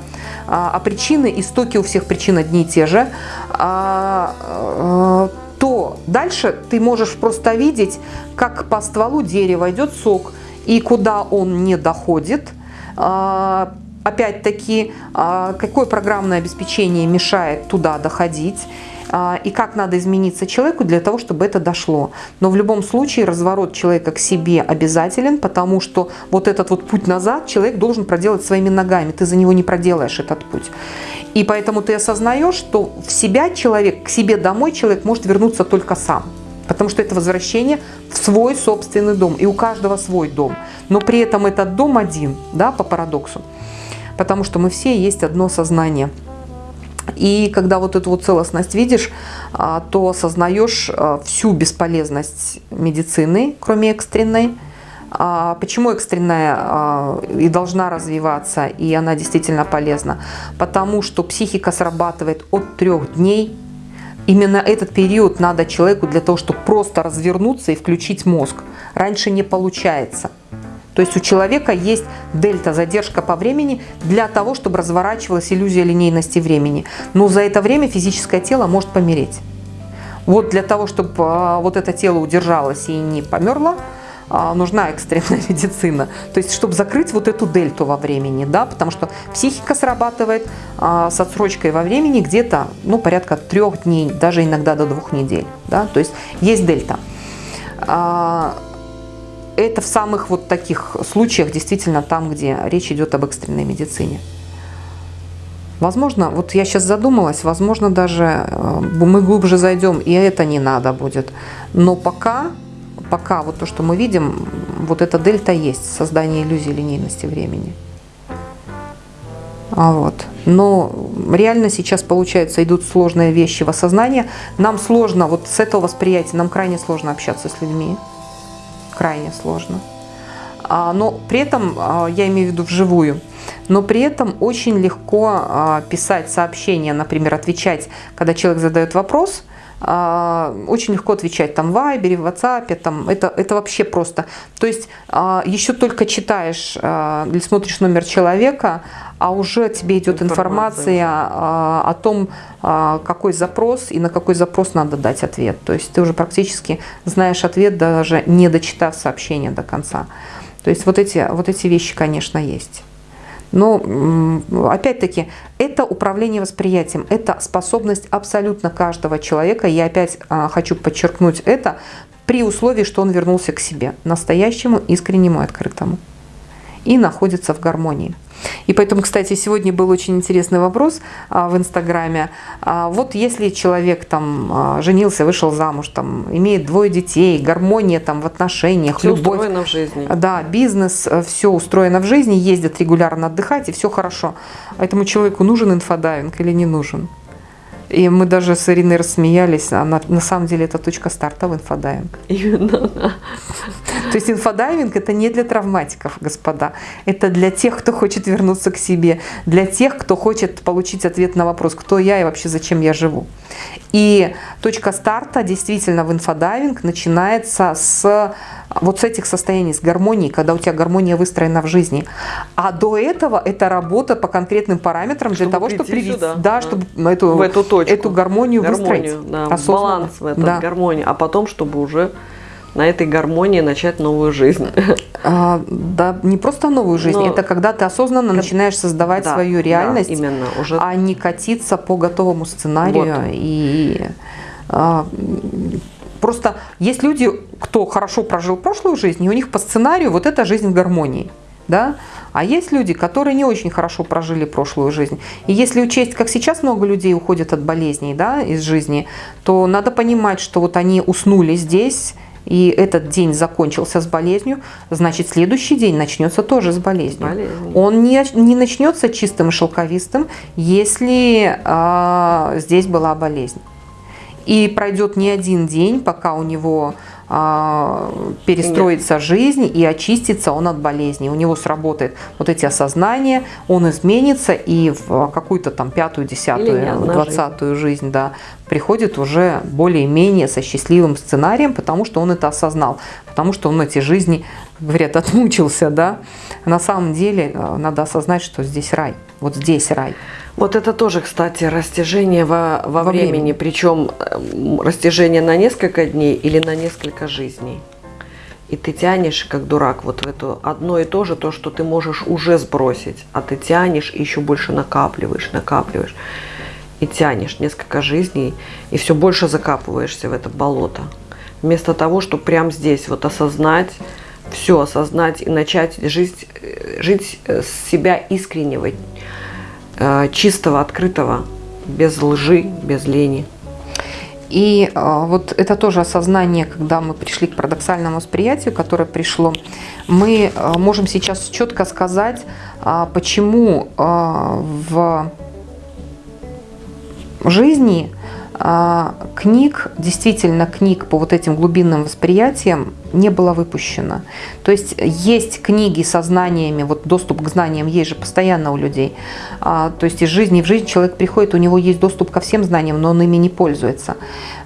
а, а причины, истоки у всех причин одни и те же, а, а, то дальше ты можешь просто видеть, как по стволу дерева идет сок, и куда он не доходит, опять-таки, какое программное обеспечение мешает туда доходить, и как надо измениться человеку для того, чтобы это дошло. Но в любом случае разворот человека к себе обязателен, потому что вот этот вот путь назад человек должен проделать своими ногами. Ты за него не проделаешь этот путь. И поэтому ты осознаешь, что в себя человек, к себе домой человек может вернуться только сам. Потому что это возвращение в свой собственный дом. И у каждого свой дом. Но при этом этот дом один, да, по парадоксу. Потому что мы все есть одно сознание. И когда вот эту вот целостность видишь, а, то осознаешь а, всю бесполезность медицины, кроме экстренной, А почему экстренная и должна развиваться, и она действительно полезна? Потому что психика срабатывает от трех дней. Именно этот период надо человеку для того, чтобы просто развернуться и включить мозг. Раньше не получается. То есть у человека есть дельта, задержка по времени для того, чтобы разворачивалась иллюзия линейности времени. Но за это время физическое тело может помереть. Вот для того, чтобы а, вот это тело удержалось и не померло, а, нужна экстренная медицина. То есть, чтобы закрыть вот эту дельту во времени, да, потому что психика срабатывает а, с отсрочкой во времени где-то, ну, порядка трех дней, даже иногда до двух недель, да, то есть есть дельта. Это в самых вот таких случаях действительно там, где речь идет об экстренной медицине. Возможно, вот я сейчас задумалась, возможно, даже э, мы глубже зайдем, и это не надо будет. Но пока, пока вот то, что мы видим, вот эта дельта есть, создание иллюзии линейности времени. А вот. Но реально сейчас, получается, идут сложные вещи в осознании. Нам сложно, вот с этого восприятия, нам крайне сложно общаться с людьми крайне сложно. А, но при этом, а, я имею в виду вживую, но при этом очень легко а, писать сообщения, например, отвечать, когда человек задает вопрос, очень легко отвечать там в Вайбере, в WhatsApp, там, это, это вообще просто. То есть еще только читаешь или смотришь номер человека, а уже тебе идет информация, информация а, о том, а, какой запрос и на какой запрос надо дать ответ. То есть ты уже практически знаешь ответ, даже не дочитав сообщение до конца. То есть вот эти, вот эти вещи, конечно, есть. Но, опять-таки, это управление восприятием, это способность абсолютно каждого человека. Я опять а, хочу подчеркнуть это при условии, что он вернулся к себе, настоящему, искреннему и открытому. И находится в гармонии. И поэтому, кстати, сегодня был очень интересный вопрос а, в Инстаграме. А, вот если человек там а, женился, вышел замуж, там имеет двое детей, гармония там в отношениях, все любовь. устроено в жизни. Да, бизнес, э, все устроено в жизни, ездят регулярно отдыхать, и все хорошо. Этому человеку нужен инфодайвинг или не нужен? И мы даже с Ириной рассмеялись, а на, самом деле это точка старта в инфодайвинг. Именно. То есть инфодайвинг это не для травматиков, господа. Это для тех, кто хочет вернуться к себе, для тех, кто хочет получить ответ на вопрос, кто я и вообще зачем я живу. И точка старта действительно в инфодайвинг начинается с вот с этих состояний, с гармонии, когда у тебя гармония выстроена в жизни. А до этого это работа по конкретным параметрам чтобы для того, чтобы привести, да, да, чтобы эту, в эту, точку. эту гармонию, гармонию выстроить. Да, баланс в этом, да. гармонию. А потом, чтобы уже на этой гармонии начать новую жизнь. А, да, не просто новую жизнь, Но, это когда ты осознанно как, начинаешь создавать да, свою реальность, да, именно, уже... а не катиться по готовому сценарию вот. и а, Просто есть люди, кто хорошо прожил прошлую жизнь, и у них по сценарию вот эта жизнь в гармонии. Да? А есть люди, которые не очень хорошо прожили прошлую жизнь. И если учесть, как сейчас много людей уходят от болезней да, из жизни, то надо понимать, что вот они уснули здесь, и этот день закончился с болезнью, значит, следующий день начнется тоже с болезнью. Болезнь. Он не, не начнется чистым и шелковистым, если а, здесь была болезнь. И пройдет не один день, пока у него а, перестроится Нет. жизнь и очистится он от болезни. У него сработает вот эти осознания, он изменится и в какую-то там пятую, десятую, двадцатую жизнь, жизнь да, приходит уже более-менее со счастливым сценарием, потому что он это осознал, потому что он эти жизни, как говорят, отмучился. Да? На самом деле э, надо осознать, что здесь рай, вот здесь рай. Вот это тоже, кстати, растяжение во, во, во времени, времени, причем растяжение на несколько дней или на несколько жизней. И ты тянешь, как дурак, вот в это одно и то же, то, что ты можешь уже сбросить, а ты тянешь и еще больше накапливаешь, накапливаешь. И тянешь несколько жизней, и все больше закапываешься в это болото. Вместо того, чтобы прямо здесь вот осознать, все осознать и начать жить, э, жить э, себя искреннего, Э, чистого, открытого, без лжи, без лени. И э, вот это тоже осознание, когда мы пришли к парадоксальному восприятию, которое пришло, мы э, можем сейчас четко сказать, почему в жизни книг, действительно книг по вот этим глубинным восприятиям не было выпущено. То есть есть книги со знаниями, вот доступ к знаниям есть же постоянно у людей. А, то есть из жизни в жизнь человек приходит, у него есть доступ ко всем знаниям, но он ими не пользуется.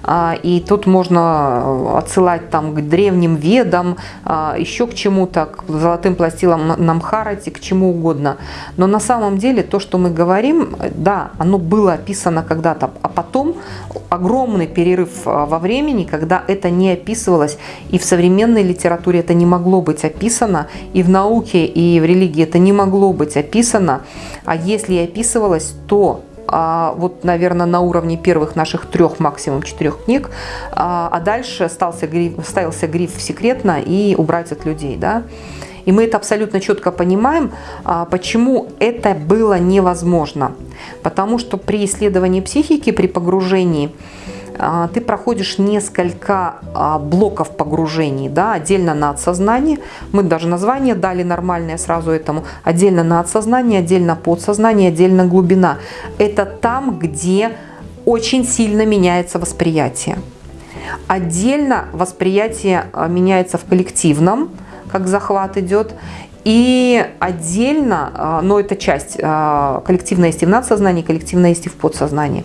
А, и тут можно отсылать там к древним ведам, а, еще к чему-то, к золотым пластилам Намхарати, к чему угодно. Но на самом деле то, что мы говорим, да, оно было описано когда-то, а потом огромный перерыв а, во времени, когда это не описывалось, и в современной литературе это не могло быть описано, и в науке, и в религии это не могло быть описано, а если и описывалось, то а, вот, наверное, на уровне первых наших трех, максимум четырех книг, а, а дальше остался гриф, ставился гриф «секретно» и «убрать от людей». Да? И мы это абсолютно четко понимаем, а, почему это было невозможно. Потому что при исследовании психики, при погружении, ты проходишь несколько а, блоков погружений, да, отдельно на отсознание. Мы даже название дали нормальное сразу этому. Отдельно на отсознание, отдельно подсознание, отдельно глубина. Это там, где очень сильно меняется восприятие. Отдельно восприятие а, меняется в коллективном, как захват идет, и отдельно, но это часть, коллективная есть и в надсознании, коллективная есть и в подсознании.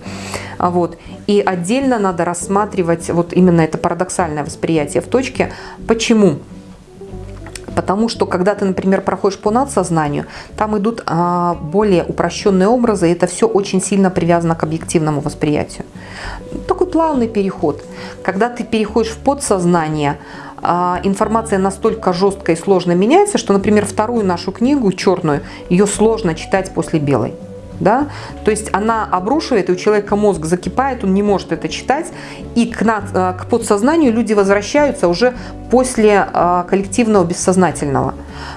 Вот. И отдельно надо рассматривать вот именно это парадоксальное восприятие в точке. Почему? Потому что, когда ты, например, проходишь по надсознанию, там идут а, более упрощенные образы, и это все очень сильно привязано к объективному восприятию. Такой плавный переход. Когда ты переходишь в подсознание, а, информация настолько жестко и сложно меняется, что, например, вторую нашу книгу, черную, ее сложно читать после белой да, то есть она обрушивает, и у человека мозг закипает, он не может это читать, и к, над, э, к подсознанию люди возвращаются уже после а, коллективного бессознательного,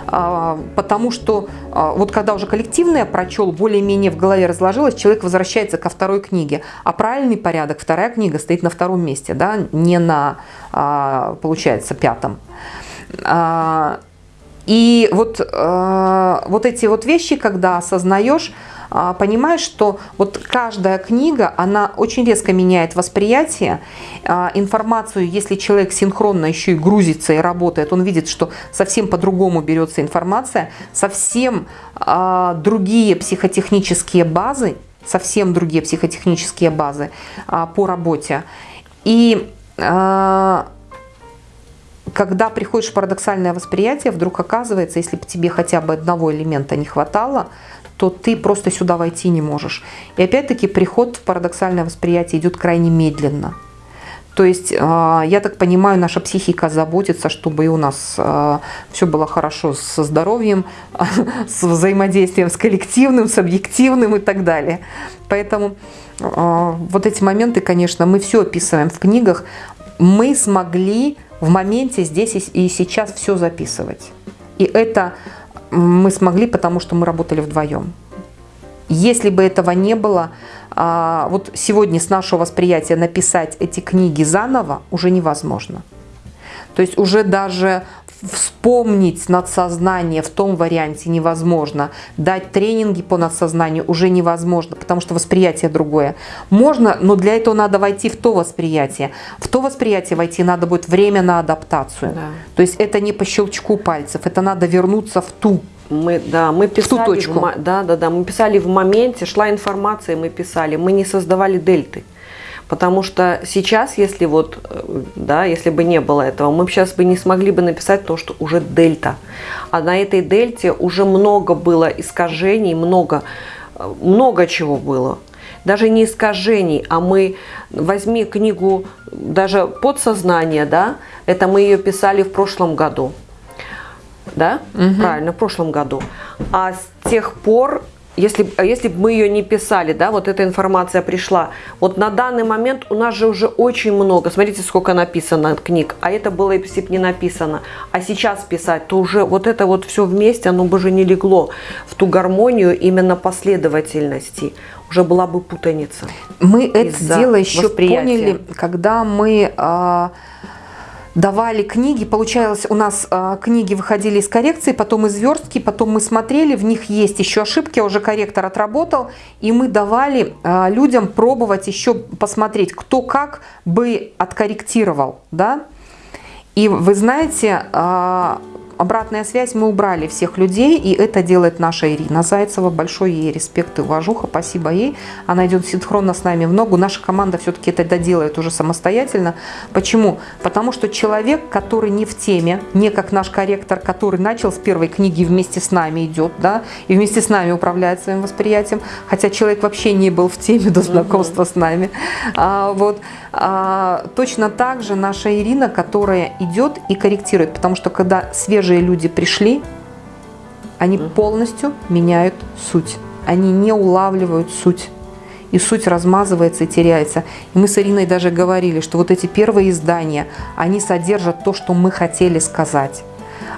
а, потому что а, вот когда уже коллективное прочел, более-менее в голове разложилось, человек возвращается ко второй книге, а правильный порядок, вторая книга стоит на втором месте, да, не на, а, получается, пятом. А, и вот, вот эти вот вещи, когда осознаешь, понимаешь, что вот каждая книга, она очень резко меняет восприятие, а, информацию, если человек синхронно еще и грузится и работает, он видит, что совсем по-другому берется информация, совсем а, другие психотехнические базы, совсем другие психотехнические базы по работе. И когда приходишь в парадоксальное восприятие, вдруг оказывается, если бы тебе хотя бы одного элемента не хватало, то ты просто сюда войти не можешь. И опять-таки приход в парадоксальное восприятие идет крайне медленно. То есть, а, я так понимаю, наша психика заботится, чтобы и у нас а, все было хорошо со здоровьем, с взаимодействием с коллективным, с объективным и так далее. Поэтому а, вот эти моменты, конечно, мы все описываем в книгах. Мы смогли в моменте здесь и сейчас все записывать. И это мы смогли, потому что мы работали вдвоем. Если бы этого не было, а, вот сегодня с нашего восприятия написать эти книги заново уже невозможно. То есть уже даже вспомнить надсознание в том варианте невозможно. Дать тренинги по надсознанию уже невозможно, потому что восприятие другое. Можно, но для этого надо войти в то восприятие. В то восприятие войти надо будет время на адаптацию. Да. То есть это не по щелчку пальцев, это надо вернуться в ту мы, да, мы писали, в ту точку. В, да, да, да, мы писали в моменте, шла информация, мы писали, мы не создавали дельты. Потому что сейчас, если вот, э, да, если бы не было этого, мы сейчас бы не смогли бы написать то, что уже дельта. А на этой дельте уже много было искажений, много, э, много чего было. Даже не искажений, а мы, возьми книгу даже подсознание, да, это мы ее писали в прошлом году. Да, угу. правильно, в прошлом году. А с тех пор если, если бы мы ее не писали, да, вот эта информация пришла, вот на данный момент у нас же уже очень много, смотрите, сколько написано книг, а это было, если бы не написано, а сейчас писать, то уже вот это вот все вместе, оно бы уже не легло в ту гармонию именно последовательности, уже была бы путаница. Мы это дело еще поняли, когда мы... А давали книги. Получалось, у нас э, книги выходили из коррекции, потом из верстки, потом мы смотрели, в них есть еще ошибки, уже корректор отработал, и мы давали э, людям пробовать еще посмотреть, кто как бы откорректировал, да. И вы знаете, а, обратная связь мы убрали всех людей, и это делает наша Ирина Зайцева. Большой ей респект и уважуха, спасибо ей. Она идет синхронно с нами в ногу. Наша команда все-таки это доделает уже самостоятельно. Почему? Потому что человек, который не в теме, не как наш корректор, который начал с первой книги вместе с нами идет, да, и вместе с нами управляет своим восприятием, хотя человек вообще не был в теме до знакомства угу. с нами. А, вот. А, точно так же наша Ирина, которая идет и корректирует, потому что когда свежие люди пришли, они полностью меняют суть. Они не улавливают суть. И суть размазывается и теряется. И мы с Ириной даже говорили, что вот эти первые издания, они содержат то, что мы хотели сказать.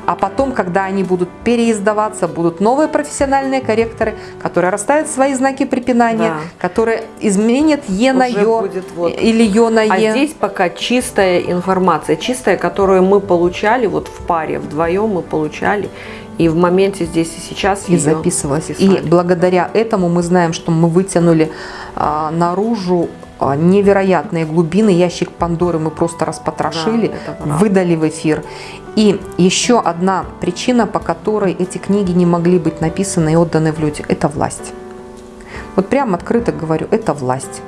А потом, когда они будут переиздаваться, будут новые профессиональные корректоры, которые расставят свои знаки препинания, да. которые изменят Е на Ё вот. или Ё на а Е. А здесь пока чистая информация, чистая, которую мы получали вот в паре, вдвоем мы получали. И в моменте здесь и сейчас и записывалась. И благодаря этому мы знаем, что мы вытянули а, наружу невероятные глубины, ящик Пандоры мы просто распотрошили, да, выдали в эфир. И еще одна причина, по которой эти книги не могли быть написаны и отданы в люди, это власть. Вот прям открыто говорю, это власть.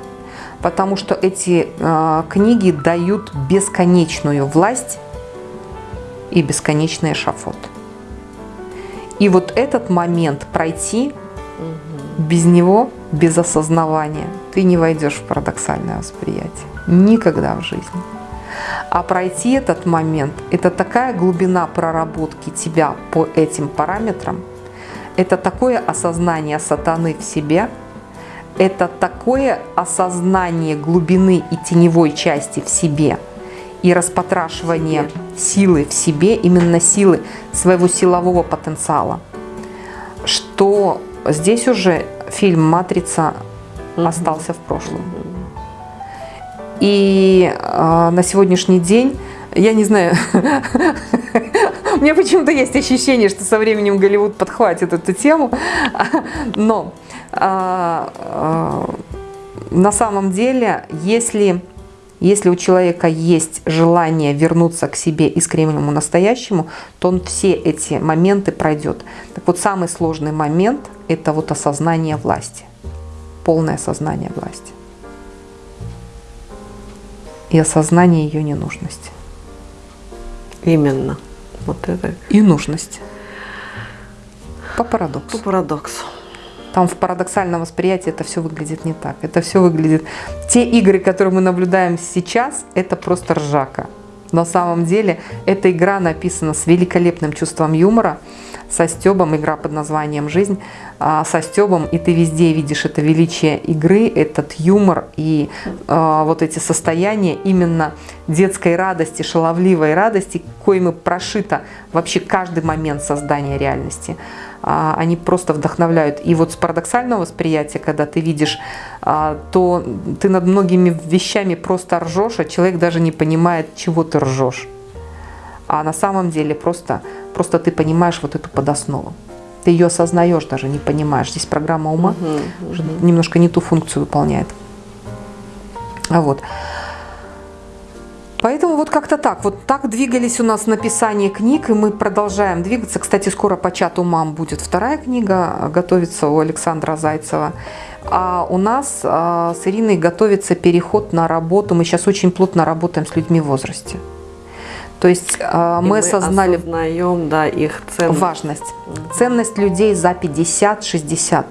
Потому что эти э, книги дают бесконечную власть и бесконечный эшафот. И вот этот момент пройти без него, без осознавания, ты не войдешь в парадоксальное восприятие. Никогда в жизни. А пройти этот момент – это такая глубина проработки тебя по этим параметрам, это такое осознание сатаны в себе, это такое осознание глубины и теневой части в себе и распотрашивание силы в себе, именно силы своего силового потенциала, что здесь уже фильм «Матрица» остался в прошлом. И э, на сегодняшний день, я не знаю, у меня почему-то есть ощущение, что со временем Голливуд подхватит эту тему, но э, э, на самом деле, если, если у человека есть желание вернуться к себе искреннему настоящему, то он все эти моменты пройдет. Так вот, самый сложный момент – это вот осознание власти, полное осознание власти и осознание ее ненужности. Именно. Вот это. И нужность. По парадоксу. По парадоксу. Там в парадоксальном восприятии это все выглядит не так. Это все выглядит... Те игры, которые мы наблюдаем сейчас, это просто ржака. На самом деле, эта игра написана с великолепным чувством юмора, со Стебом, игра под названием «Жизнь», а, со Стебом, и ты везде видишь это величие игры, этот юмор и э, вот эти состояния именно детской радости, шаловливой радости, коими прошито вообще каждый момент создания реальности. А, они просто вдохновляют. И вот с парадоксального восприятия, когда ты видишь, а, то ты над многими вещами просто ржешь, а человек даже не понимает, чего ты ржешь. А на самом деле просто, просто ты понимаешь вот эту подоснову ты ее осознаешь даже, не понимаешь. Здесь программа ума угу, уже угу. немножко не ту функцию выполняет. А вот. Поэтому вот как-то так. Вот так двигались у нас написание книг, и мы продолжаем двигаться. Кстати, скоро по чату мам будет вторая книга, готовится у Александра Зайцева. А у нас а, с Ириной готовится переход на работу. Мы сейчас очень плотно работаем с людьми в возрасте. То есть э, мы, мы осознали осознаем, да, их ценность. важность. Ценность людей за 50-60.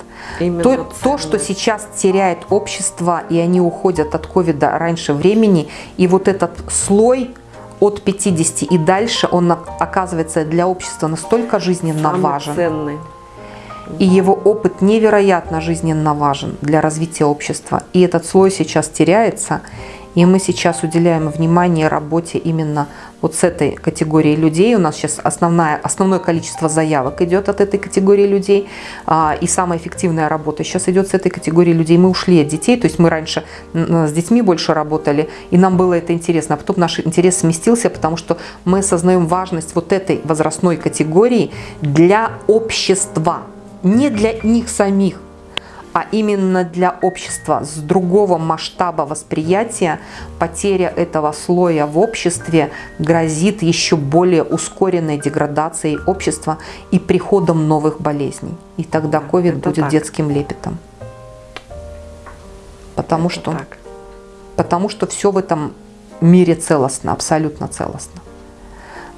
То, то, что сейчас теряет общество, и они уходят от ковида раньше времени, и вот этот слой от 50 и дальше, он оказывается для общества настолько жизненно Самый важен. ценный. И его опыт невероятно жизненно важен для развития общества. И этот слой сейчас теряется. И мы сейчас уделяем внимание работе именно вот с этой категорией людей. У нас сейчас основная, основное количество заявок идет от этой категории людей. А, и самая эффективная работа сейчас идет с этой категории людей. Мы ушли от детей, то есть мы раньше с детьми больше работали, и нам было это интересно. А потом наш интерес сместился, потому что мы осознаем важность вот этой возрастной категории для общества, не для них самих а именно для общества с другого масштаба восприятия потеря этого слоя в обществе грозит еще более ускоренной деградацией общества и приходом новых болезней. И тогда ковид будет так. детским лепетом. Потому Это что, так. потому что все в этом мире целостно, абсолютно целостно.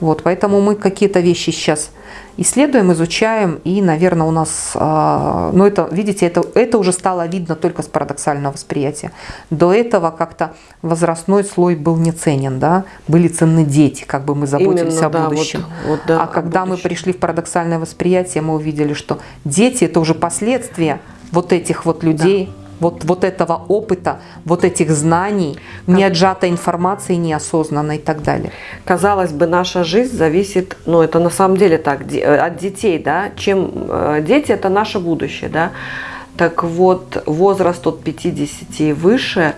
Вот, поэтому мы какие-то вещи сейчас исследуем, изучаем, и, наверное, у нас, э, ну это, видите, это, это уже стало видно только с парадоксального восприятия. До этого как-то возрастной слой был не ценен, да, были ценны дети, как бы мы заботились Именно, о да, будущем. Вот, вот, да, а когда будущем. мы пришли в парадоксальное восприятие, мы увидели, что дети это уже последствия вот этих вот людей, да вот, вот этого опыта, вот этих знаний, не отжатой информации, неосознанной и так далее. Казалось бы, наша жизнь зависит, ну это на самом деле так, э, от детей, да, чем э, дети это наше будущее, да. Так вот, возраст от 50 и выше,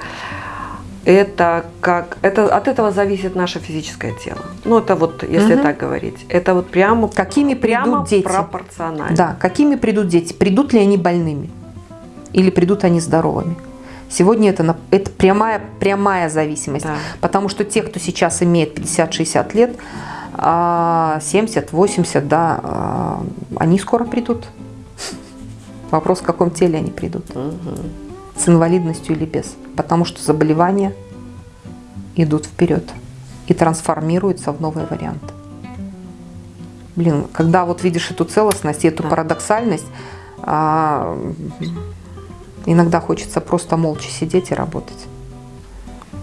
это как это от этого зависит наше физическое тело. Ну это вот если угу. так говорить, это вот прямо какими придут прямо дети пропорционально. Да, какими придут дети? Придут ли они больными? Или придут они здоровыми. Сегодня это, это прямая, прямая зависимость, да. потому что те, кто сейчас имеет 50-60 лет, 70-80, а, да, а, они скоро придут. Вопрос, в каком теле они придут. Угу. С инвалидностью или без. Потому что заболевания идут вперед и трансформируются в новый вариант. Блин, когда вот видишь эту целостность и эту да. парадоксальность, а, Иногда хочется просто молча сидеть и работать.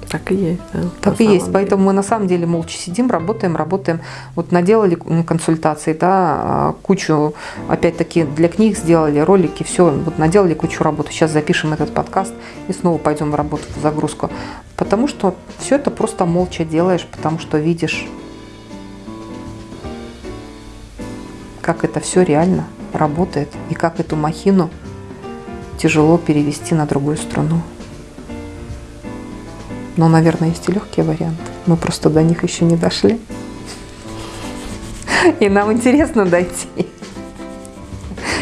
Так и есть. Да, так и есть. Деле. Поэтому мы на самом деле молча сидим, работаем, работаем. Вот наделали консультации, да, а, кучу, опять-таки, для книг сделали, ролики, все, вот наделали кучу работы. Сейчас запишем этот подкаст и снова пойдем в работу, в загрузку. Потому что все это просто молча делаешь, потому что видишь, как это все реально работает и как эту махину тяжело перевести на другую страну. Но, наверное, есть и легкие варианты. Мы просто до них еще не дошли. И нам интересно дойти.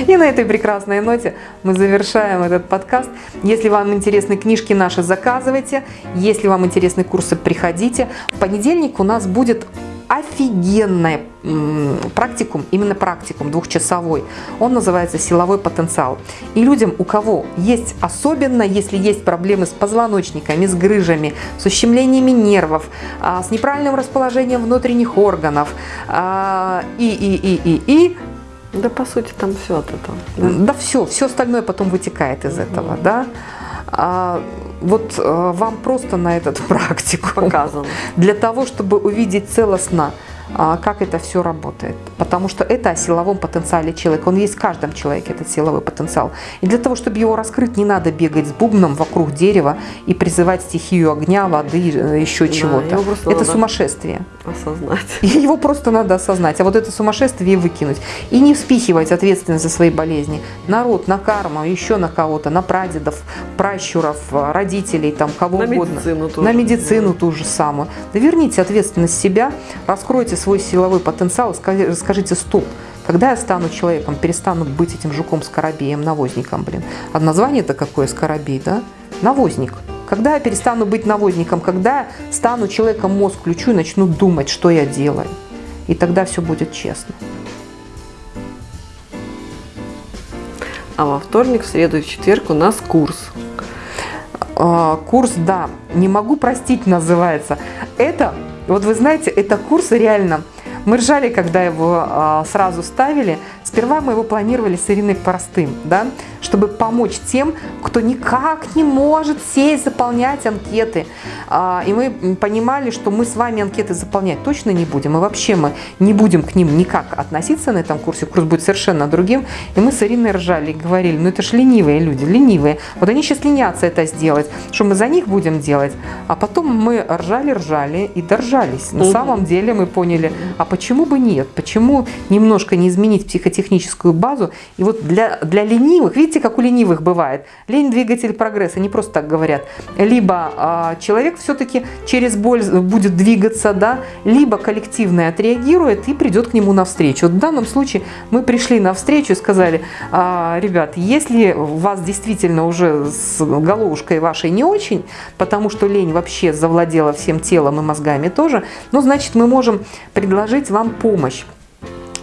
И на этой прекрасной ноте мы завершаем этот подкаст. Если вам интересны книжки наши, заказывайте. Если вам интересны курсы, приходите. В понедельник у нас будет офигенный практикум, именно практикум двухчасовой. Он называется «Силовой потенциал». И людям, у кого есть, особенно если есть проблемы с позвоночниками, с грыжами, с ущемлениями нервов, а, с неправильным расположением внутренних органов а, и, и, и, и, и, да, по сути, там все от этого. Да, да все, все остальное потом вытекает из угу. этого, да. А, вот а, вам просто на этот практику показано. Для того, чтобы увидеть целостно а, как это все работает. Потому что это о силовом потенциале человека. Он есть в каждом человеке, этот силовой потенциал. И для того, чтобы его раскрыть, не надо бегать с бубном вокруг дерева и призывать стихию огня, воды, э, еще да, чего-то. Это сумасшествие. Осознать. Его просто надо осознать. А вот это сумасшествие выкинуть. И не вспихивать ответственность за свои болезни. Народ, на карму, еще на кого-то, на прадедов, пращуров, родителей, там, кого на угодно. Медицину тоже. На медицину да. ту же самую. Да верните ответственность себя, раскройте свой силовой потенциал, скажите стоп. Когда я стану человеком, перестану быть этим жуком-скоробеем, навозником, блин. А название-то какое скоробей, да? Навозник. Когда я перестану быть навозником, когда стану человеком, мозг включу и начну думать, что я делаю. И тогда все будет честно. А во вторник, в среду и в четверг у нас курс. А, курс, да, не могу простить называется. Это вот вы знаете, это курс реально... Мы ржали, когда его а, сразу ставили. Сперва мы его планировали с Ириной простым, да, чтобы помочь тем, кто никак не может сесть, заполнять анкеты. А, и мы понимали, что мы с вами анкеты заполнять точно не будем. И вообще мы не будем к ним никак относиться на этом курсе. Курс будет совершенно другим. И мы с Ириной ржали и говорили, ну это же ленивые люди, ленивые. Вот они сейчас ленятся это сделать. Что мы за них будем делать? А потом мы ржали-ржали и доржались. На угу. самом деле мы поняли, а почему бы нет? Почему немножко не изменить психотехническую базу? И вот для, для ленивых, видите, Видите, как у ленивых бывает. Лень – двигатель прогресса, не просто так говорят. Либо а, человек все-таки через боль будет двигаться, да, либо коллективно отреагирует и придет к нему навстречу. Вот в данном случае мы пришли навстречу и сказали, а, ребят, если вас действительно уже с головушкой вашей не очень, потому что лень вообще завладела всем телом и мозгами тоже, ну, значит, мы можем предложить вам помощь.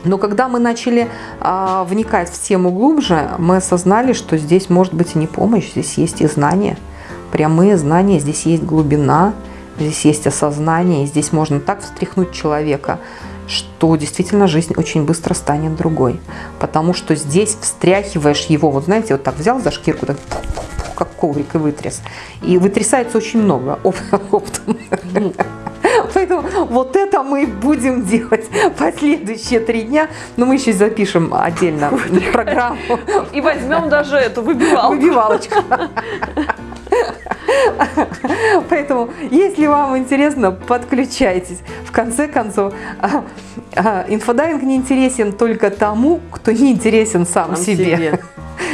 Но когда мы начали а, вникать в тему глубже, мы осознали, что здесь может быть и не помощь, здесь есть и знания, прямые знания, здесь есть глубина, здесь есть осознание, и здесь можно так встряхнуть человека, что действительно жизнь очень быстро станет другой. Потому что здесь встряхиваешь его, вот знаете, вот так взял за шкирку, так как коврик и вытряс. И вытрясается очень много оптом. Поэтому вот это мы будем делать последующие три дня. Но мы еще запишем отдельно программу. И возьмем даже эту выбивалку. Выбивалочку. Поэтому, если вам интересно, подключайтесь. В конце концов, а, а, инфодайвинг не интересен только тому, кто не интересен сам, сам себе. себе.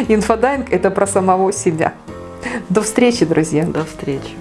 Инфодайвинг – это про самого себя. До встречи, друзья. До встречи.